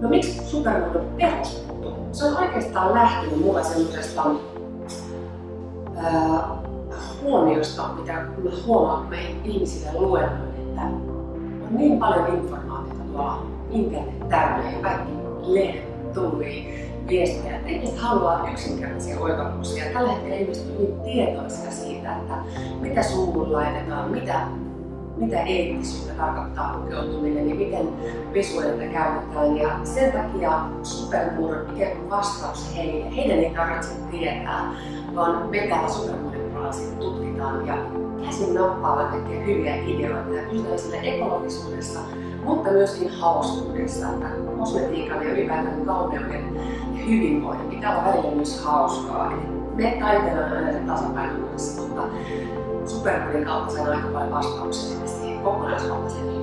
No miksi supermuodon perustettu? Se on oikeastaan lähtenyt mulla semmoisesta huomiosta, mitä mä huomaan, mä ihmisille luennoin, että on niin paljon informaatiota tuolla internet täynnä ja kaikki lehdet viestejä, että ihmiset haluaa yksinkertaisia oivalluksia. Tällä hetkellä ihmiset ovat hyvin tietoisia siitä, että mitä suuhun laitetaan, mitä, mitä eettisyyttä tarkoittaa pukeutuminen ja miten pesuaineita käytetään. Ja sen takia ikään kuin vastaus heille. Heidän ei tarvitse tietää, vaan me täällä supermuodon puolella tutkitaan ja käsin nappaavat kaikkia hyviä ideoita sille ekologisuudessa, mutta myöskin hauskuudessa, että kosmetiikan ja ylipäätään kauneuden ja hyvinvoinnin pitää olla välillä myös hauskaa. Eli me taiteillaan aina tasapainon kanssa, mutta supermuodin kautta saadaan aika paljon vastauksia siihen kokonaisvaltaiseen